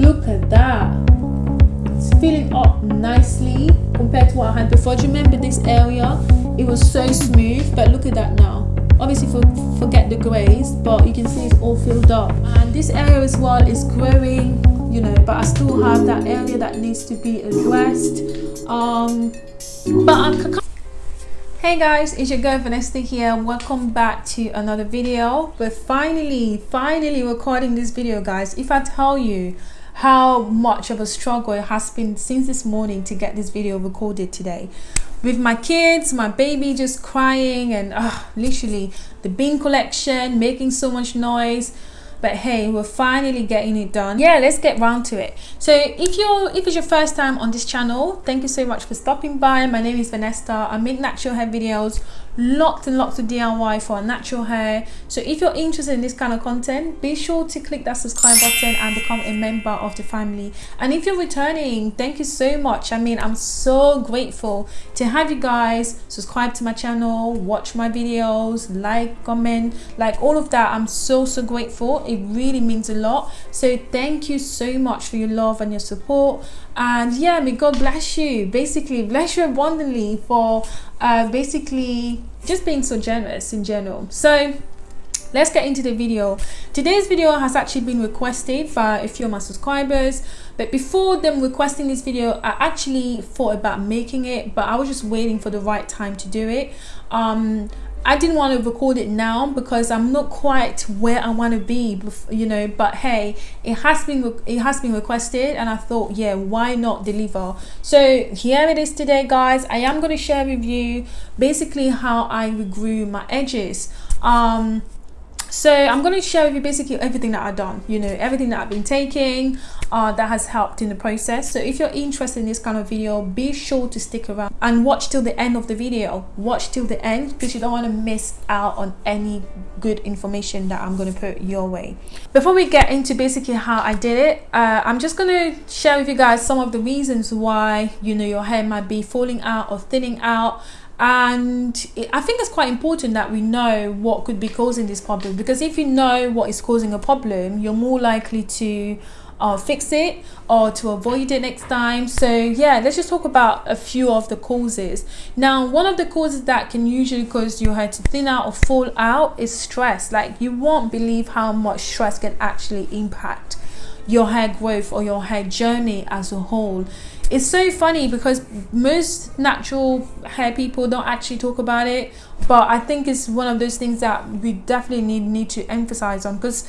look at that it's filling up nicely compared to what I had before do you remember this area it was so smooth but look at that now obviously for, forget the grays but you can see it's all filled up and this area as well is growing you know but I still have that area that needs to be addressed um but I'm Hey guys, it's your girl Vanessa here. Welcome back to another video. We're finally, finally recording this video guys. If I tell you how much of a struggle it has been since this morning to get this video recorded today. With my kids my baby just crying and uh, literally the bin collection making so much noise. But hey we're finally getting it done. Yeah let's get round to it. So if you're if it's your first time on this channel thank you so much for stopping by. My name is vanessa. I make natural hair videos lots and lots of diy for natural hair. So if you're interested in this kind of content be sure to click that subscribe button and become a member of the family. And if you're returning thank you so much. I mean i'm so grateful to have you guys subscribe to my channel watch my videos like comment like all of that. I'm so so grateful. It really means a lot. So thank you so much for your love and your support and yeah may god bless you. Basically bless you abundantly for uh, basically just being so generous in general. So let's get into the video. Today's video has actually been requested by a few of my subscribers but before them requesting this video i actually thought about making it but i was just waiting for the right time to do it. Um I didn't want to record it now because I'm not quite where I want to be, you know. But hey, it has been it has been requested, and I thought, yeah, why not deliver? So here it is today, guys. I am going to share with you basically how I regrew my edges. Um, so i'm going to share with you basically everything that i've done you know everything that i've been taking uh, that has helped in the process. So if you're interested in this kind of video be sure to stick around and watch till the end of the video. Watch till the end because you don't want to miss out on any good information that i'm going to put your way. Before we get into basically how i did it uh, i'm just going to share with you guys some of the reasons why you know your hair might be falling out or thinning out and I think it's quite important that we know what could be causing this problem because if you know what is causing a problem you're more likely to uh, fix it or to avoid it next time. So yeah let's just talk about a few of the causes. Now one of the causes that can usually cause your hair to thin out or fall out is stress. Like you won't believe how much stress can actually impact your hair growth or your hair journey as a whole it's so funny because most natural hair people don't actually talk about it but i think it's one of those things that we definitely need need to emphasize on because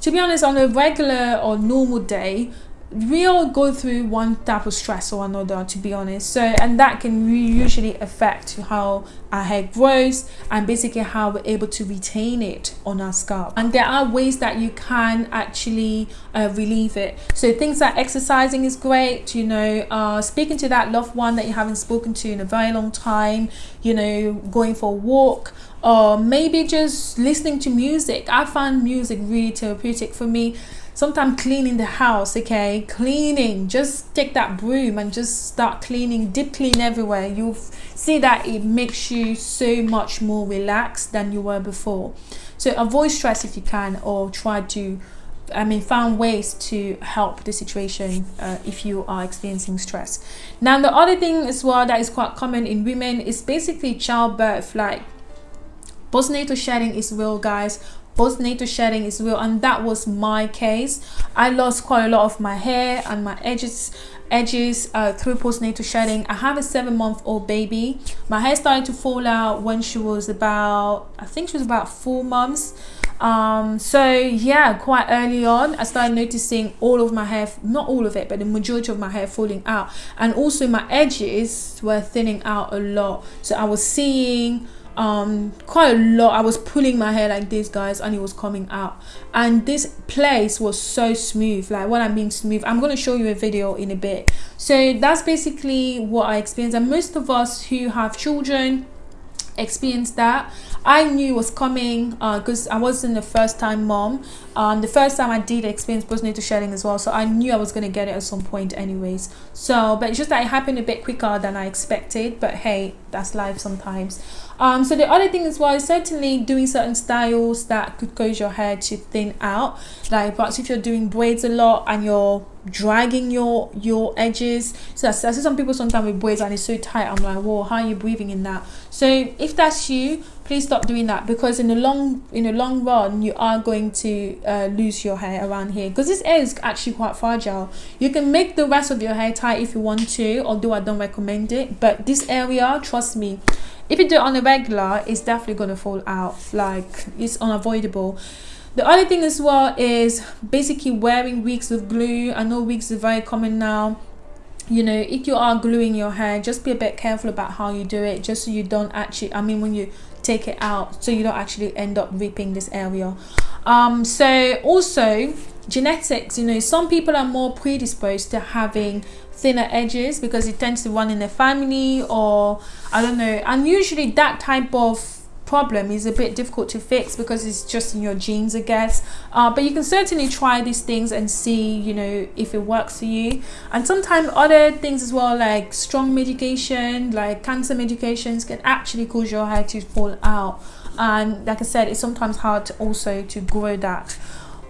to be honest on a regular or normal day we all go through one type of stress or another to be honest. So and that can usually affect how our hair grows and basically how we're able to retain it on our scalp. And there are ways that you can actually uh, relieve it. So things like exercising is great you know uh, speaking to that loved one that you haven't spoken to in a very long time you know going for a walk or maybe just listening to music. I find music really therapeutic for me sometimes cleaning the house okay? Cleaning. Just take that broom and just start cleaning. Deep clean everywhere. You'll see that it makes you so much more relaxed than you were before. So avoid stress if you can or try to I mean, found ways to help the situation uh, if you are experiencing stress. Now, the other thing as well that is quite common in women is basically childbirth. Like postnatal shedding is real, guys postnatal shedding is real and that was my case. I lost quite a lot of my hair and my edges edges uh, through postnatal shedding i have a seven month old baby. My hair started to fall out when she was about i think she was about four months. Um so yeah quite early on i started noticing all of my hair not all of it but the majority of my hair falling out. And also my edges were thinning out a lot. So i was seeing um quite a lot i was pulling my hair like this guys and it was coming out. And this place was so smooth like what i mean smooth i'm going to show you a video in a bit. So that's basically what i experienced. And most of us who have children experience that I knew it was coming because uh, I wasn't the first time mom. Um, the first time I did experience postnatal shedding as well, so I knew I was going to get it at some point anyways. So, but it's just that it happened a bit quicker than I expected. But hey, that's life sometimes. Um, so the other thing as well is certainly doing certain styles that could cause your hair to thin out. Like perhaps if you're doing braids a lot and you're dragging your your edges. So I see some people sometimes with braids and it's so tight. I'm like whoa how are you breathing in that? So if that's you please stop doing that because in the long in the long run you are going to uh, lose your hair around here. Because this hair is actually quite fragile. You can make the rest of your hair tight if you want to although I don't recommend it. But this area trust me if you do it on a regular it's definitely going to fall out. Like it's unavoidable the other thing as well is basically wearing wigs with glue. I know wigs are very common now. You know if you are gluing your hair just be a bit careful about how you do it just so you don't actually i mean when you take it out so you don't actually end up ripping this area. Um so also genetics you know some people are more predisposed to having thinner edges because it tends to run in the family or i don't know and usually that type of problem is a bit difficult to fix because it's just in your genes I guess. Uh, but you can certainly try these things and see you know if it works for you. And sometimes other things as well like strong medication like cancer medications can actually cause your hair to fall out. And like I said it's sometimes hard also to grow that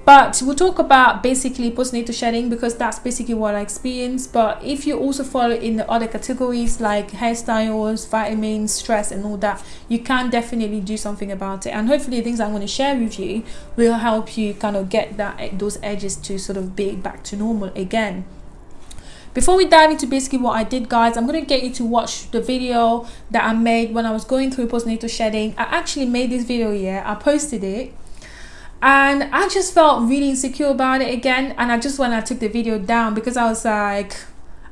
but we'll talk about basically postnatal shedding because that's basically what I experienced. But if you also fall in the other categories like hairstyles vitamins stress and all that you can definitely do something about it. And hopefully the things I'm going to share with you will help you kind of get that eh, those edges to sort of be back to normal again. Before we dive into basically what I did guys I'm going to get you to watch the video that I made when I was going through postnatal shedding. I actually made this video yeah I posted it and I just felt really insecure about it again. And I just when I took the video down because I was like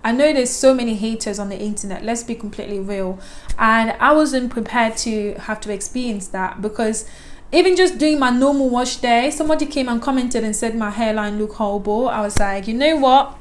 I know there's so many haters on the internet let's be completely real. And I wasn't prepared to have to experience that because even just doing my normal wash day somebody came and commented and said my hairline looked horrible. I was like you know what?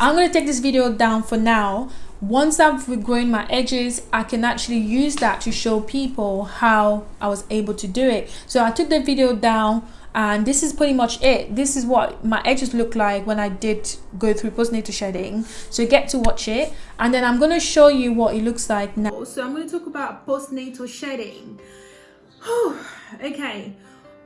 I'm gonna take this video down for now once I've regrown my edges I can actually use that to show people how I was able to do it. So I took the video down and this is pretty much it. This is what my edges look like when I did go through postnatal shedding. So get to watch it and then I'm going to show you what it looks like now. So I'm going to talk about postnatal shedding. Okay.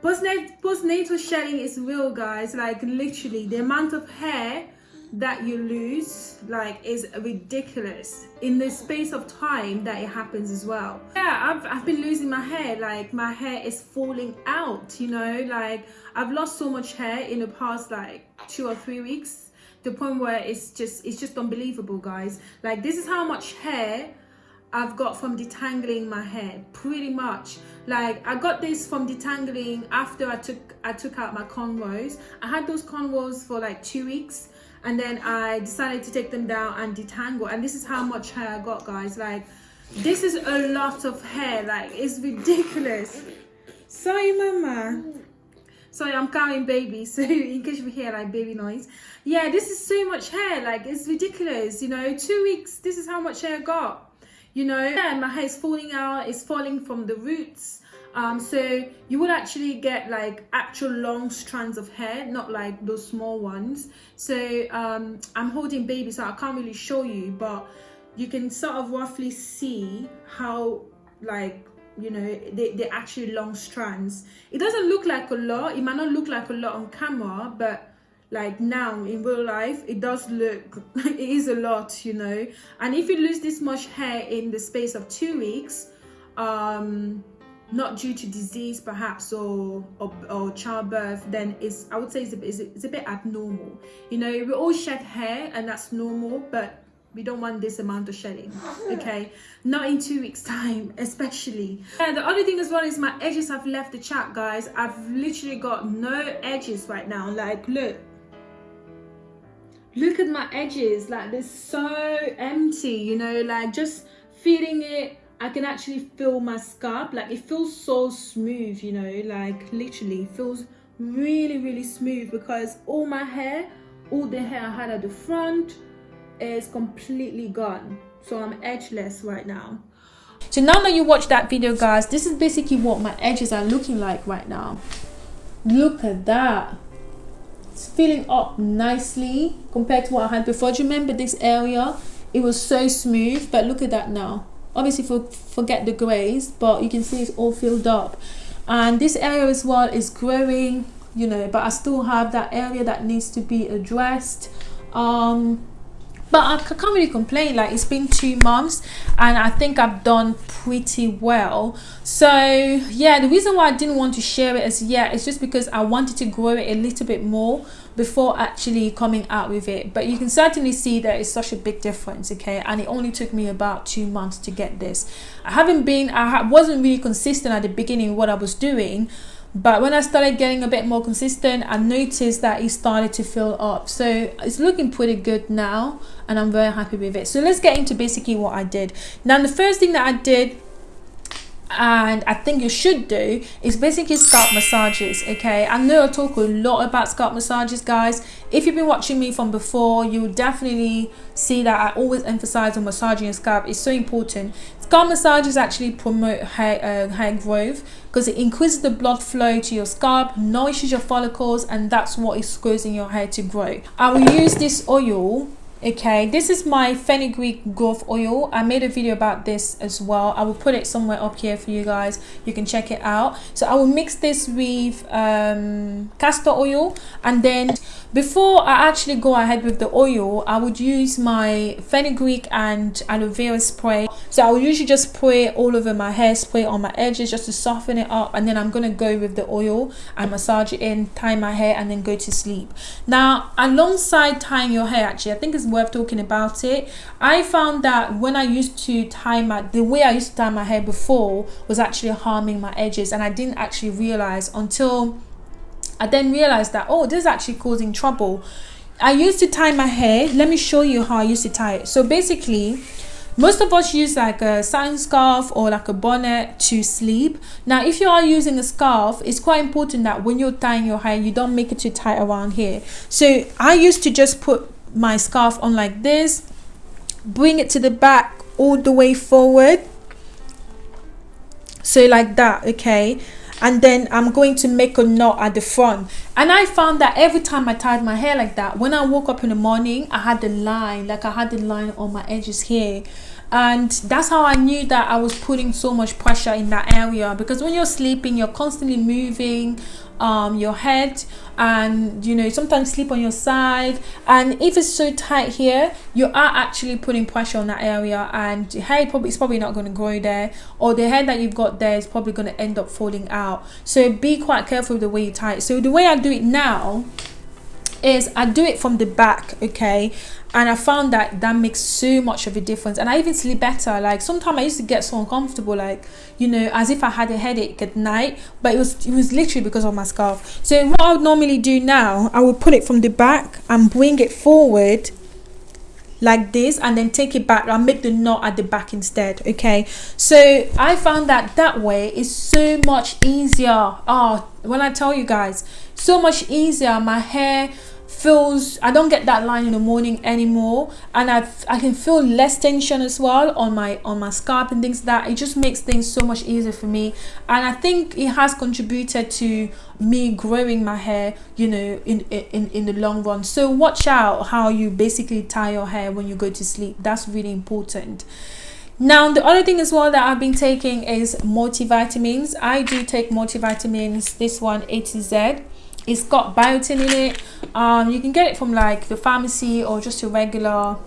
Postnatal postnatal shedding is real guys. Like literally the amount of hair that you lose like is ridiculous in the space of time that it happens as well. Yeah I've, I've been losing my hair like my hair is falling out you know like I've lost so much hair in the past like two or three weeks the point where it's just it's just unbelievable guys. Like this is how much hair I've got from detangling my hair pretty much. Like I got this from detangling after I took I took out my cornrows. I had those cornrows for like two weeks and then I decided to take them down and detangle. And this is how much hair I got guys. Like this is a lot of hair. Like it's ridiculous. Sorry mama. Sorry I'm carrying baby. So in case you hear like baby noise. Yeah this is so much hair. Like it's ridiculous you know. Two weeks this is how much hair I got you know. Yeah my hair is falling out. It's falling from the roots um so you would actually get like actual long strands of hair not like those small ones. So um i'm holding baby so i can't really show you but you can sort of roughly see how like you know they, they're actually long strands. It doesn't look like a lot. It might not look like a lot on camera but like now in real life it does look it is a lot you know. And if you lose this much hair in the space of two weeks um not due to disease perhaps or, or, or childbirth then it's i would say it's a, it's, a, it's a bit abnormal. You know we all shed hair and that's normal but we don't want this amount of shedding okay? Not in two weeks time especially. And the other thing as well is my edges have left the chat guys. I've literally got no edges right now. Like look. Look at my edges. Like they're so empty you know? Like just feeling it I can actually feel my scalp like it feels so smooth you know like literally feels really really smooth because all my hair all the hair I had at the front is completely gone. So I'm edgeless right now. So now that you watch that video guys this is basically what my edges are looking like right now. Look at that. It's filling up nicely compared to what I had before. Do you remember this area? It was so smooth but look at that now obviously for, forget the grays but you can see it's all filled up. And this area as well is growing you know but I still have that area that needs to be addressed. Um but I can't really complain like it's been two months and I think I've done pretty well. So yeah the reason why I didn't want to share it as yet is just because I wanted to grow it a little bit more before actually coming out with it. But you can certainly see that it's such a big difference okay? And it only took me about two months to get this. I haven't been I wasn't really consistent at the beginning what I was doing but when I started getting a bit more consistent I noticed that it started to fill up. So it's looking pretty good now and I'm very happy with it. So let's get into basically what I did. Now the first thing that I did and I think you should do is basically scalp massages okay? I know I talk a lot about scalp massages guys. If you've been watching me from before you'll definitely see that I always emphasize on massaging your scalp. It's so important. Scalp massages actually promote hair, uh, hair growth because it increases the blood flow to your scalp nourishes your follicles and that's what is causing your hair to grow. I will use this oil okay this is my fenugreek growth oil. I made a video about this as well. I will put it somewhere up here for you guys. You can check it out. So i will mix this with um, castor oil and then before I actually go ahead with the oil, I would use my fenugreek and aloe vera spray. So I would usually just spray all over my hair, spray on my edges just to soften it up. And then I'm going to go with the oil and massage it in, tie my hair and then go to sleep. Now, alongside tying your hair, actually, I think it's worth talking about it. I found that when I used to tie my, the way I used to tie my hair before was actually harming my edges. And I didn't actually realize until I then realized that, oh, this is actually causing trouble. I used to tie my hair. Let me show you how I used to tie it. So basically, most of us use like a satin scarf or like a bonnet to sleep. Now, if you are using a scarf, it's quite important that when you're tying your hair, you don't make it too tight around here. So I used to just put my scarf on like this, bring it to the back all the way forward. So like that, okay? And then I'm going to make a knot at the front. And I found that every time I tied my hair like that when I woke up in the morning I had the line like I had the line on my edges here and that's how I knew that I was putting so much pressure in that area. Because when you're sleeping you're constantly moving um, your head and you know sometimes sleep on your side. And if it's so tight here you are actually putting pressure on that area. And the hair probably is probably not going to grow there. Or the hair that you've got there is probably going to end up falling out. So be quite careful with the way you tie it. So the way I do it now is I do it from the back okay? And I found that that makes so much of a difference. And I even sleep better. Like sometimes I used to get so uncomfortable like you know as if I had a headache at night but it was it was literally because of my scarf. So what I would normally do now I would put it from the back and bring it forward like this and then take it back I'll make the knot at the back instead okay? So I found that that way is so much easier. Oh when I tell you guys so much easier. My hair feels I don't get that line in the morning anymore. And I I can feel less tension as well on my on my scalp and things like that. It just makes things so much easier for me. And I think it has contributed to me growing my hair you know in in in the long run. So watch out how you basically tie your hair when you go to sleep. That's really important. Now the other thing as well that I've been taking is multivitamins. I do take multivitamins this one A to Z it's got biotin in it. Um you can get it from like the pharmacy or just a regular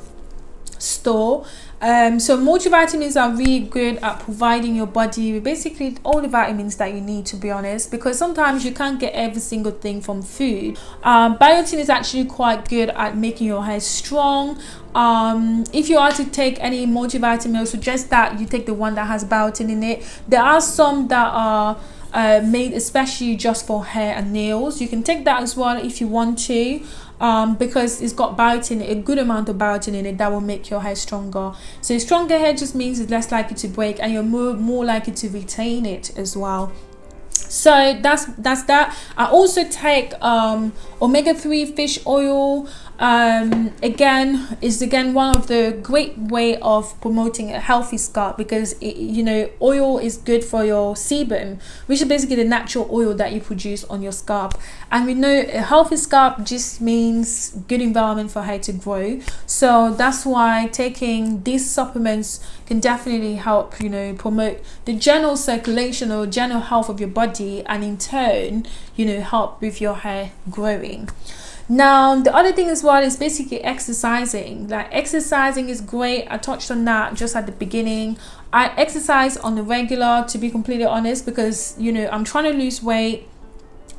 store. Um so multivitamins are really good at providing your body with basically all the vitamins that you need to be honest because sometimes you can't get every single thing from food. Um biotin is actually quite good at making your hair strong. Um if you are to take any multivitamin i suggest that you take the one that has biotin in it. There are some that are uh, made especially just for hair and nails. You can take that as well if you want to um, because it's got biotin a good amount of biotin in it that will make your hair stronger. So stronger hair just means it's less likely to break and you're more, more likely to retain it as well. So that's that's that. I also take um omega-3 fish oil um, again is again one of the great way of promoting a healthy scalp because it, you know oil is good for your sebum which is basically the natural oil that you produce on your scalp. And we know a healthy scalp just means good environment for hair to grow. So that's why taking these supplements can definitely help you know promote the general circulation or general health of your body and in turn you know help with your hair growing now the other thing as well is basically exercising. Like exercising is great. I touched on that just at the beginning. I exercise on the regular to be completely honest because you know i'm trying to lose weight.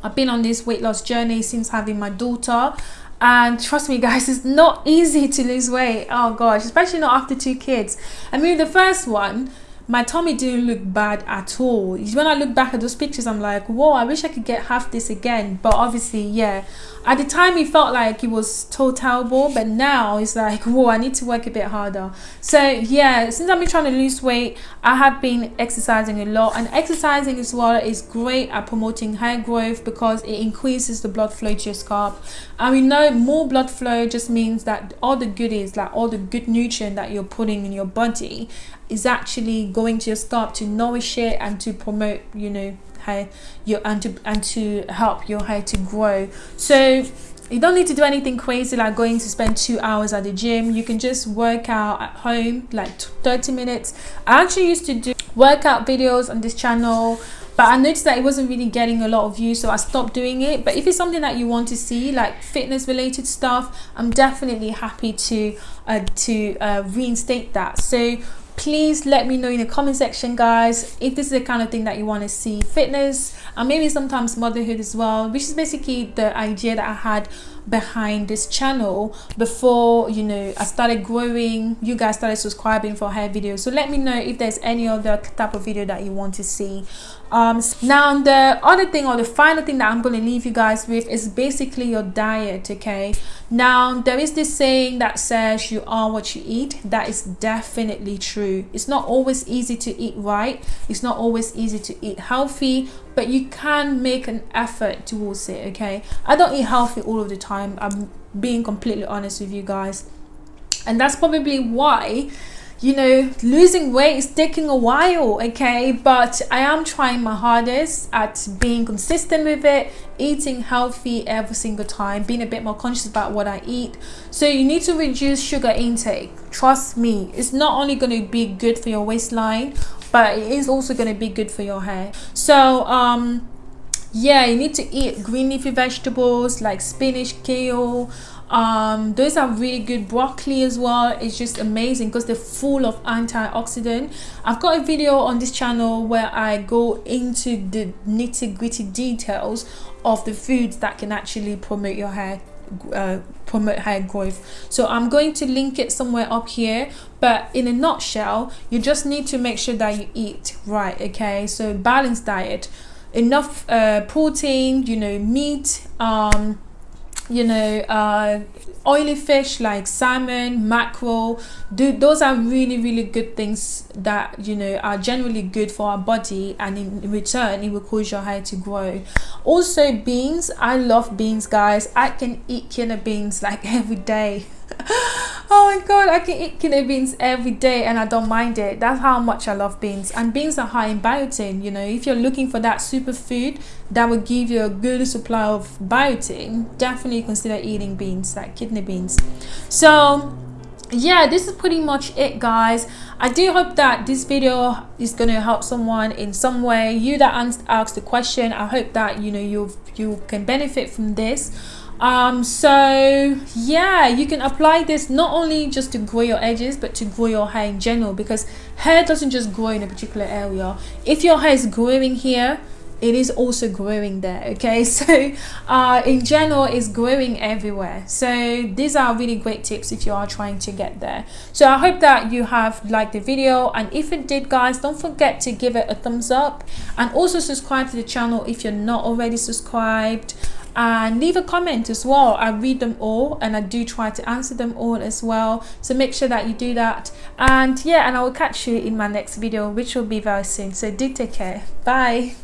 I've been on this weight loss journey since having my daughter. And trust me guys it's not easy to lose weight. Oh gosh especially not after two kids. I mean the first one my tummy didn't look bad at all. When i look back at those pictures i'm like whoa i wish i could get half this again. But obviously yeah. At the time it felt like it was total but now it's like whoa i need to work a bit harder. So yeah since i've been trying to lose weight i have been exercising a lot. And exercising as well is great at promoting hair growth because it increases the blood flow to your scalp and we know more blood flow just means that all the goodies like all the good nutrient that you're putting in your body is actually going to your scalp to nourish it and to promote you know hair your and to and to help your hair to grow. So you don't need to do anything crazy like going to spend two hours at the gym. You can just work out at home like 30 minutes. I actually used to do workout videos on this channel but I noticed that it wasn't really getting a lot of views so I stopped doing it. But if it's something that you want to see like fitness related stuff I'm definitely happy to uh, to uh, reinstate that. So please let me know in the comment section guys if this is the kind of thing that you want to see fitness and maybe sometimes motherhood as well which is basically the idea that i had behind this channel before you know i started growing you guys started subscribing for hair videos. So let me know if there's any other type of video that you want to see um now the other thing or the final thing that i'm going to leave you guys with is basically your diet okay? Now there is this saying that says you are what you eat. That is definitely true. It's not always easy to eat right. It's not always easy to eat healthy but you can make an effort towards it okay? I don't eat healthy all of the time i'm being completely honest with you guys. And that's probably why you know losing weight is taking a while okay? But i am trying my hardest at being consistent with it eating healthy every single time being a bit more conscious about what i eat. So you need to reduce sugar intake. Trust me it's not only going to be good for your waistline but it is also going to be good for your hair. So um yeah you need to eat green leafy vegetables like spinach kale um those are really good. Broccoli as well it's just amazing because they're full of antioxidant. I've got a video on this channel where i go into the nitty-gritty details of the foods that can actually promote your hair uh, promote hair growth. So i'm going to link it somewhere up here but in a nutshell you just need to make sure that you eat right okay? So balanced diet. Enough uh, protein you know meat um you know uh, oily fish like salmon mackerel do, those are really really good things that you know are generally good for our body and in return it will cause your hair to grow. Also beans i love beans guys. I can eat kidney beans like every day oh my god i can eat kidney beans every day and i don't mind it. That's how much i love beans. And beans are high in biotin you know. If you're looking for that superfood that will give you a good supply of biotin definitely consider eating beans like kidney beans. So yeah this is pretty much it guys. I do hope that this video is going to help someone in some way. You that asked the question i hope that you know you you can benefit from this um so yeah you can apply this not only just to grow your edges but to grow your hair in general because hair doesn't just grow in a particular area. If your hair is growing here it is also growing there okay? So uh, in general it's growing everywhere. So these are really great tips if you are trying to get there. So i hope that you have liked the video and if it did guys don't forget to give it a thumbs up and also subscribe to the channel if you're not already subscribed and leave a comment as well. I read them all and i do try to answer them all as well. So make sure that you do that. And yeah and i will catch you in my next video which will be very soon. So do take care. Bye